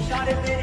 इशारे तेरे